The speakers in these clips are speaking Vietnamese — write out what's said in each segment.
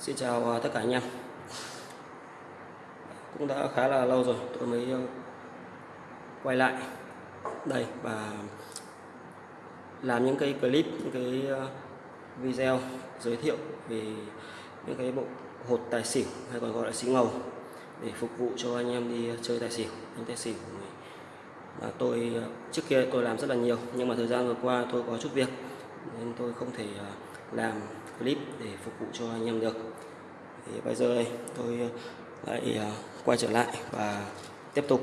Xin chào à, tất cả anh em. Cũng đã khá là lâu rồi tôi mới ờ, quay lại. Đây và làm những cái clip, những cái ờ, video giới thiệu về những cái bộ hột tài xỉu hay còn gọi là xí ngầu để phục vụ cho anh em đi chơi tài xỉu, đánh tài xỉu và tôi ờ, trước kia tôi làm rất là nhiều nhưng mà thời gian vừa qua tôi có chút việc nên tôi không thể làm clip để phục vụ cho anh em được. Thì bây giờ đây tôi ờ, lại ờ, quay trở lại và tiếp tục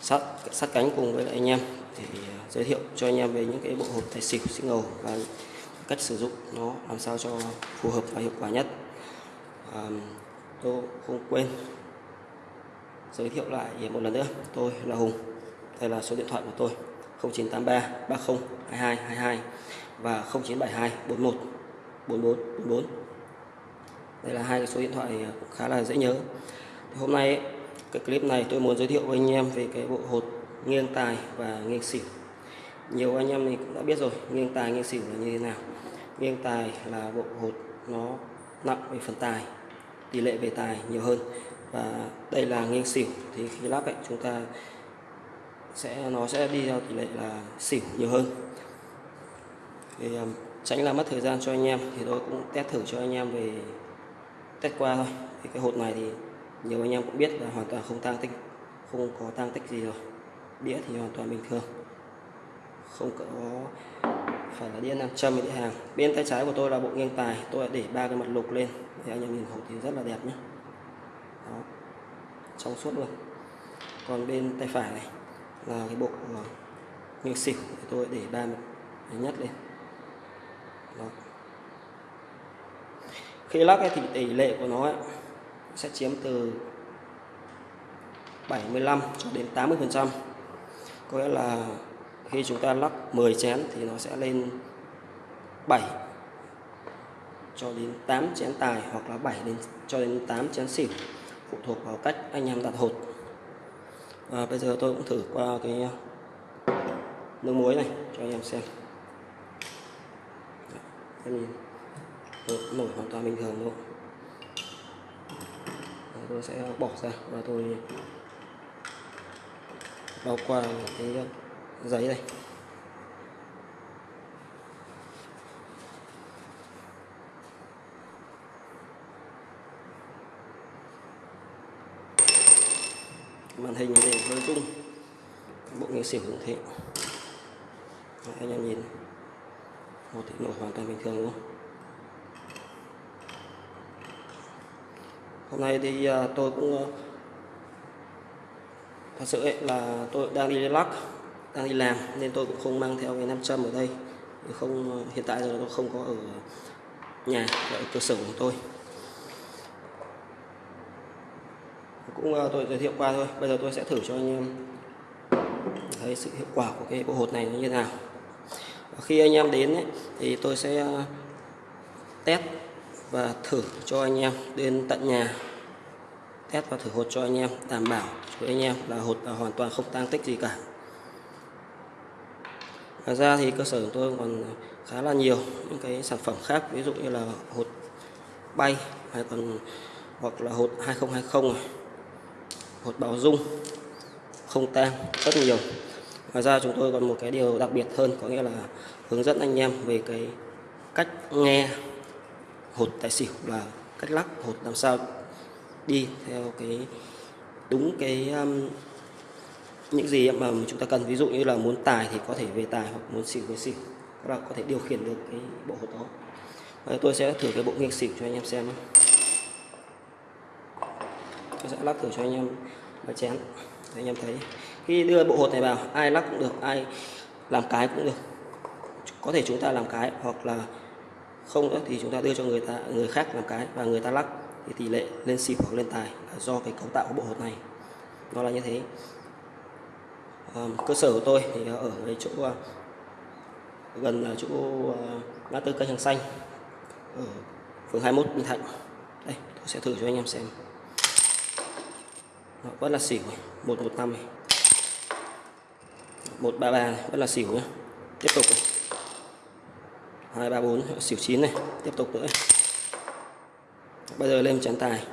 sát sát cánh cùng với anh em để ờ, giới thiệu cho anh em về những cái bộ hộp tài xỉu xích ngầu và cách sử dụng nó làm sao cho phù hợp và hiệu quả nhất. À, tôi không quên giới thiệu lại một lần nữa. Tôi là Hùng đây là số điện thoại của tôi 0983 30 22 22 và 0972 41 44 44 đây là hai cái số điện thoại à, khá là dễ nhớ. Thì hôm nay, cái clip này tôi muốn giới thiệu với anh em về cái bộ hột nghiêng tài và nghiêng xỉu. Nhiều anh em thì cũng đã biết rồi, nghiêng tài, nghiêng xỉu là như thế nào. Nghiêng tài là bộ hột nó nặng về phần tài, tỷ lệ về tài nhiều hơn. Và đây là nghiêng xỉu, thì khi lắp ấy, chúng ta sẽ, nó sẽ đi theo tỷ lệ là xỉu nhiều hơn thì à, tránh làm mất thời gian cho anh em thì tôi cũng test thử cho anh em về test qua thôi. Thì cái hột này thì nhiều anh em cũng biết là hoàn toàn không tăng tích, không có tăng tích gì rồi. Đĩa thì hoàn toàn bình thường. Không có, phải là đĩa nam châm đĩa hàng. Bên tay trái của tôi là bộ nghiêng tài, tôi đã để ba cái mặt lục lên. Thì anh em nhìn hột thì rất là đẹp nhé Đó. trong suốt luôn. Còn bên tay phải này là cái bộ ờ, nghiêng xỉu tôi để ba mặt nhất lên. Đó. khi lắc ấy, thì tỷ lệ của nó ấy, sẽ chiếm từ 75 cho đến 80 phần trăm. Có nghĩa là khi chúng ta lắc 10 chén thì nó sẽ lên 7 cho đến 8 chén tài hoặc là 7 đến cho đến 8 chén xỉu phụ thuộc vào cách anh em đặt hột. À, bây giờ tôi cũng thử qua cái nước muối này cho anh em xem em nhìn nổi hoàn toàn bình thường luôn tôi sẽ bỏ ra và tôi bao qua cái ờ, giấy này. Màn hình thì hơi rung bộ nghe xỉu cũng thế. Đấy, anh em nhìn một thì nổi hoàn toàn bình thường luôn. Hôm nay thì à, tôi cũng à, thật sự ấy là tôi đang đi lắc đang đi làm nên tôi cũng không mang theo cái nam châm ở đây. Không à, hiện tại giờ tôi không có ở nhà, ở cơ sở của tôi. Cũng tôi giới thiệu qua thôi, bây giờ tôi sẽ thử cho anh em thấy sự hiệu quả của cái bộ hột này như thế nào khi anh em đến ấy, thì tôi sẽ ờ, test và thử cho anh em đến tận nhà. Test và thử hột cho anh em đảm bảo với anh em là hột là hoàn toàn không tăng tích gì cả. Ngoài ra thì cơ sở của tôi còn khá là nhiều những cái sản phẩm khác ví dụ như là hột bay hay còn hoặc là hột 2020 này hột bảo dung không tan rất nhiều ngoài ra chúng tôi còn một cái điều đặc biệt hơn có nghĩa là hướng dẫn anh em về cái cách nghe hột tài xỉu và cách lắc hột làm sao đi theo cái đúng cái um, những gì mà chúng ta cần. Ví dụ như là muốn tài thì có thể về tài hoặc muốn xỉu về xỉu. Các bạn có thể điều khiển được cái bộ hột đó. Và tôi sẽ thử cái bộ nghiêng xỉu cho anh em xem tôi sẽ lắc thử cho anh em và chén. Để anh em thấy khi đưa bộ hột này vào ai lắc cũng được ai làm cái cũng được. Có thể chúng ta làm cái hoặc là không nữa thì chúng ta đưa cho người ta người khác làm cái và người ta lắc thì tỷ lệ lên xỉu hoặc lên tài là do cái cấu tạo của bộ hột này. Nó là như thế. À, cơ sở của tôi thì ở cái chỗ ờ, gần gần chỗ ờ, ngã tư cây hàng xanh ở phường 21 Bình Thạnh. Đây tôi sẽ thử cho anh em xem. Đó, vẫn là xỉu 115 này. 133 này vẫn là xỉu nhé tiếp tục này. 234 xỉu 9 này. Tiếp tục nữa. Bây giờ lên chén tài.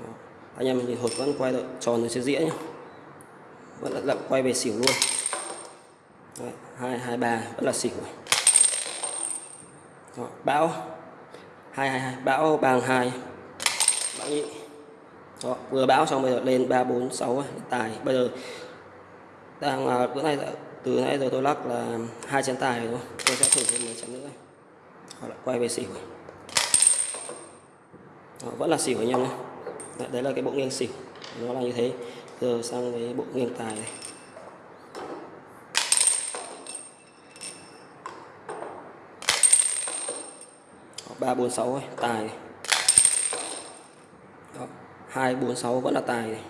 Đó. anh em nhìn hột vẫn quay được tròn ở trên dĩa nhé vẫn là, là quay về xỉu luôn. Đấy, hai hai ba vẫn là xỉu Đó, bão. Hai hai hai bão bằng hai. Bão nhị. Đó, vừa bão xong bây giờ lên ba bốn sáu à, tài. Bây giờ đang à, bữa nay từ nãy giờ tôi lắc là hai chén tài rồi tôi sẽ thử thêm một chén nữa. Họ lại quay về xỉu. Đó, vẫn là xỉu anh em nhé đấy, đấy là cái bộ nghiêng xỉu. Nó là như thế. Giờ sang cái bộ nghiêng tài này. Ba bốn sáu tài này. Hai bốn sáu vẫn là tài này.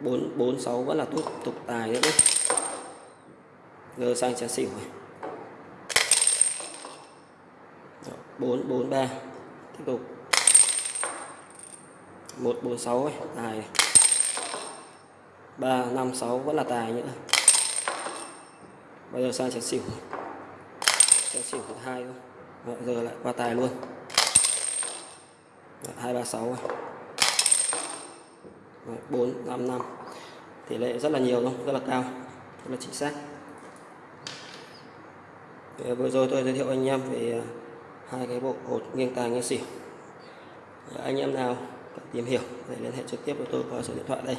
Bốn bốn sáu vẫn là tiếp tục tài nữa đấy. Giờ sang chén xỉu này. Bốn bốn ba. Tiếp tục. Một bốn sáu tài này. Ba năm sáu vẫn là tài nữa. Bây giờ sang chén xỉu. Chén xỉu thứ hai thôi. Đó, giờ lại qua tài luôn hai ba sáu bốn, năm năm. Tỷ lệ rất là nhiều luôn rất là cao. Rất là chính xác. À, vừa rồi tôi giới thiệu anh em về à, hai cái bộ hột nghiêng tài nghiêng xỉu à, anh em nào cần tìm hiểu để liên hệ trực tiếp với tôi qua số điện thoại đây.